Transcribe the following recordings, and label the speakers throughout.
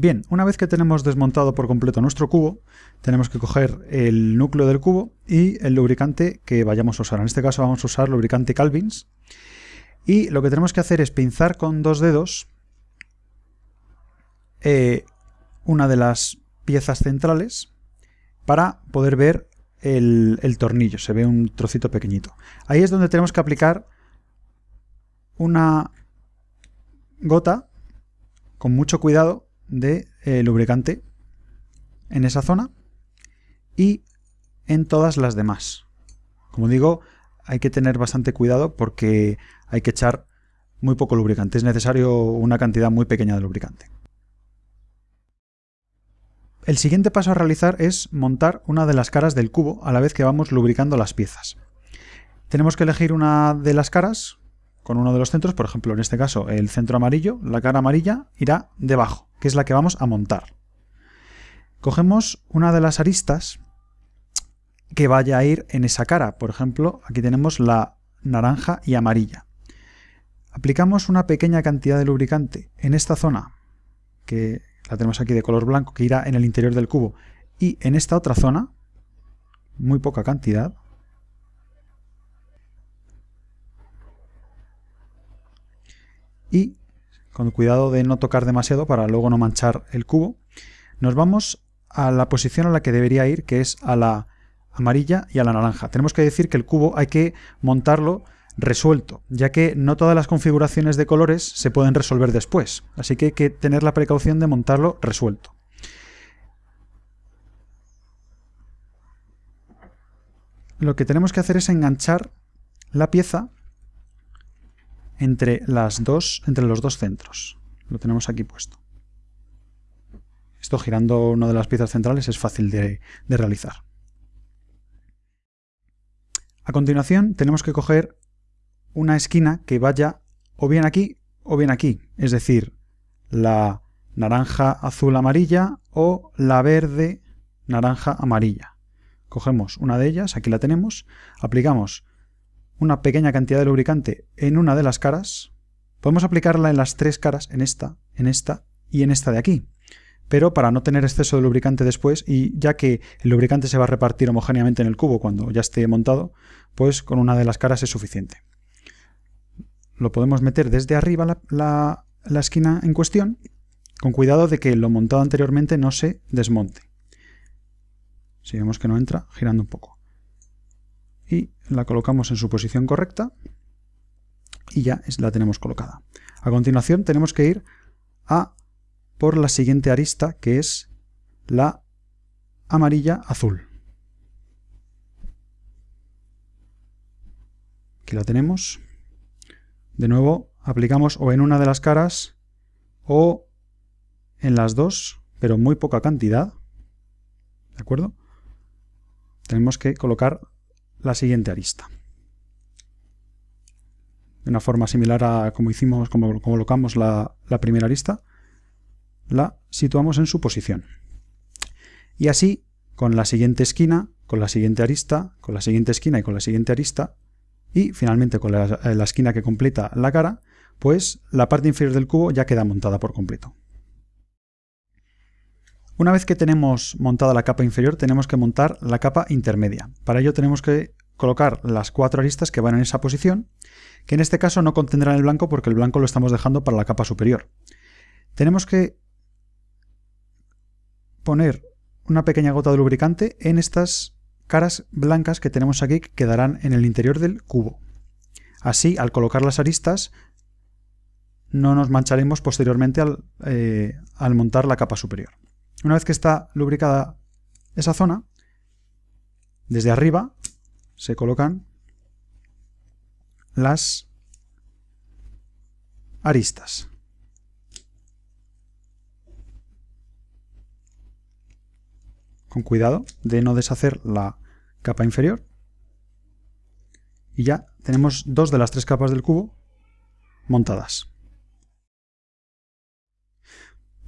Speaker 1: Bien, una vez que tenemos desmontado por completo nuestro cubo, tenemos que coger el núcleo del cubo y el lubricante que vayamos a usar. En este caso vamos a usar lubricante Calvins. Y lo que tenemos que hacer es pinzar con dos dedos eh, una de las piezas centrales para poder ver el, el tornillo. Se ve un trocito pequeñito. Ahí es donde tenemos que aplicar una gota con mucho cuidado de eh, lubricante en esa zona y en todas las demás. Como digo, hay que tener bastante cuidado porque hay que echar muy poco lubricante. Es necesario una cantidad muy pequeña de lubricante. El siguiente paso a realizar es montar una de las caras del cubo a la vez que vamos lubricando las piezas. Tenemos que elegir una de las caras con uno de los centros, por ejemplo en este caso el centro amarillo, la cara amarilla irá debajo, que es la que vamos a montar. Cogemos una de las aristas que vaya a ir en esa cara, por ejemplo aquí tenemos la naranja y amarilla. Aplicamos una pequeña cantidad de lubricante en esta zona, que la tenemos aquí de color blanco, que irá en el interior del cubo, y en esta otra zona, muy poca cantidad, y con cuidado de no tocar demasiado para luego no manchar el cubo, nos vamos a la posición a la que debería ir, que es a la amarilla y a la naranja. Tenemos que decir que el cubo hay que montarlo resuelto, ya que no todas las configuraciones de colores se pueden resolver después, así que hay que tener la precaución de montarlo resuelto. Lo que tenemos que hacer es enganchar la pieza entre, las dos, entre los dos centros. Lo tenemos aquí puesto. Esto girando una de las piezas centrales es fácil de, de realizar. A continuación tenemos que coger una esquina que vaya o bien aquí o bien aquí, es decir, la naranja azul amarilla o la verde naranja amarilla. Cogemos una de ellas, aquí la tenemos, aplicamos una pequeña cantidad de lubricante en una de las caras, podemos aplicarla en las tres caras, en esta, en esta y en esta de aquí. Pero para no tener exceso de lubricante después, y ya que el lubricante se va a repartir homogéneamente en el cubo cuando ya esté montado, pues con una de las caras es suficiente. Lo podemos meter desde arriba la, la esquina en cuestión, con cuidado de que lo montado anteriormente no se desmonte. Si vemos que no entra, girando un poco y la colocamos en su posición correcta y ya la tenemos colocada. A continuación tenemos que ir a por la siguiente arista que es la amarilla azul. Aquí la tenemos. De nuevo aplicamos o en una de las caras o en las dos, pero muy poca cantidad. ¿De acuerdo? Tenemos que colocar la siguiente arista. De una forma similar a como hicimos, como colocamos la, primera arista, la situamos en su posición. Y así, con la siguiente esquina, con la siguiente arista, con la siguiente esquina y con la siguiente arista, y finalmente con la esquina que completa la cara, pues la parte inferior del cubo ya queda montada por completo. Una vez que tenemos montada la capa inferior, tenemos que montar la capa intermedia. Para ello tenemos que colocar las cuatro aristas que van en esa posición, que en este caso no contendrán el blanco porque el blanco lo estamos dejando para la capa superior. Tenemos que poner una pequeña gota de lubricante en estas caras blancas que tenemos aquí que quedarán en el interior del cubo. Así, al colocar las aristas, no nos mancharemos posteriormente al, eh, al montar la capa superior. Una vez que está lubricada esa zona, desde arriba se colocan las aristas. Con cuidado de no deshacer la capa inferior. Y ya tenemos dos de las tres capas del cubo montadas.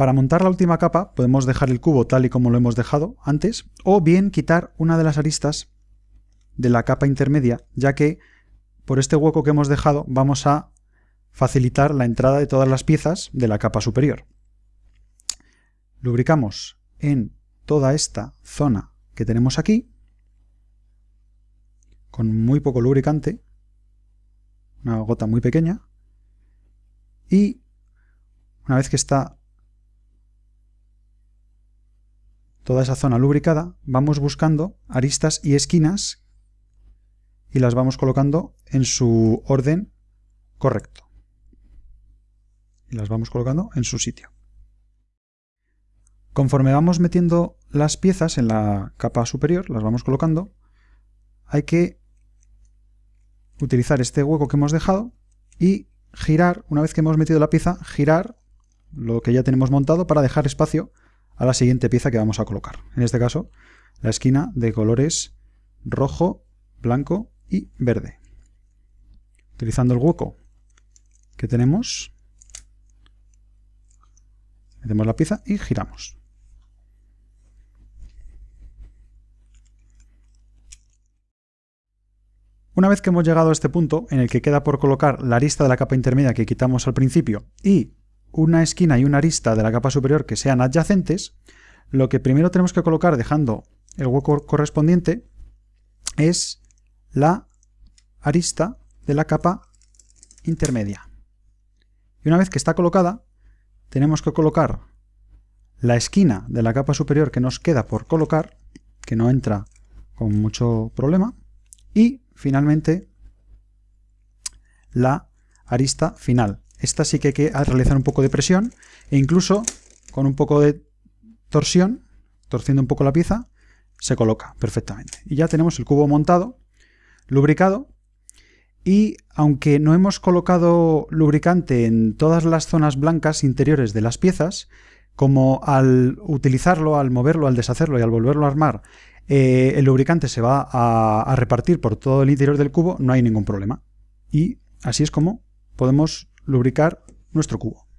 Speaker 1: Para montar la última capa podemos dejar el cubo tal y como lo hemos dejado antes, o bien quitar una de las aristas de la capa intermedia, ya que por este hueco que hemos dejado vamos a facilitar la entrada de todas las piezas de la capa superior. lubricamos en toda esta zona que tenemos aquí, con muy poco lubricante, una gota muy pequeña, y una vez que está toda esa zona lubricada, vamos buscando aristas y esquinas y las vamos colocando en su orden correcto. Y las vamos colocando en su sitio. Conforme vamos metiendo las piezas en la capa superior, las vamos colocando, hay que utilizar este hueco que hemos dejado y girar, una vez que hemos metido la pieza, girar lo que ya tenemos montado para dejar espacio a la siguiente pieza que vamos a colocar. En este caso, la esquina de colores rojo, blanco y verde. Utilizando el hueco que tenemos, metemos la pieza y giramos. Una vez que hemos llegado a este punto, en el que queda por colocar la arista de la capa intermedia que quitamos al principio y una esquina y una arista de la capa superior que sean adyacentes, lo que primero tenemos que colocar dejando el hueco correspondiente es la arista de la capa intermedia. Y una vez que está colocada, tenemos que colocar la esquina de la capa superior que nos queda por colocar, que no entra con mucho problema, y finalmente la arista final. Esta sí que hay que realizar un poco de presión e incluso con un poco de torsión, torciendo un poco la pieza, se coloca perfectamente. Y ya tenemos el cubo montado, lubricado, y aunque no hemos colocado lubricante en todas las zonas blancas interiores de las piezas, como al utilizarlo, al moverlo, al deshacerlo y al volverlo a armar, eh, el lubricante se va a repartir por todo el interior del cubo, no hay ningún problema. Y así es como podemos lubricar nuestro cubo.